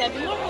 Step